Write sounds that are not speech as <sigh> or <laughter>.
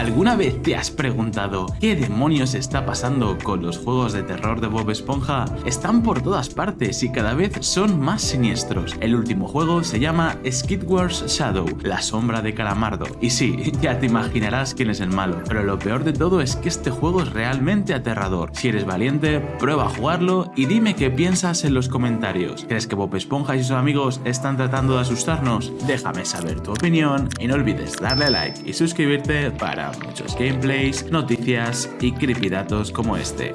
¿Alguna vez te has preguntado qué demonios está pasando con los juegos de terror de Bob Esponja? Están por todas partes y cada vez son más siniestros. El último juego se llama Skid Wars Shadow, la sombra de Calamardo. Y sí, <laughs> ya te imaginarás quién es el malo, pero lo peor de todo es que este juego es realmente aterrador. Si eres valiente, prueba a jugarlo y dime qué piensas en los comentarios. ¿Crees que Bob Esponja y sus amigos están tratando de asustarnos? Déjame saber tu opinión y no olvides darle like y suscribirte para muchos gameplays, noticias y creepydatos como este.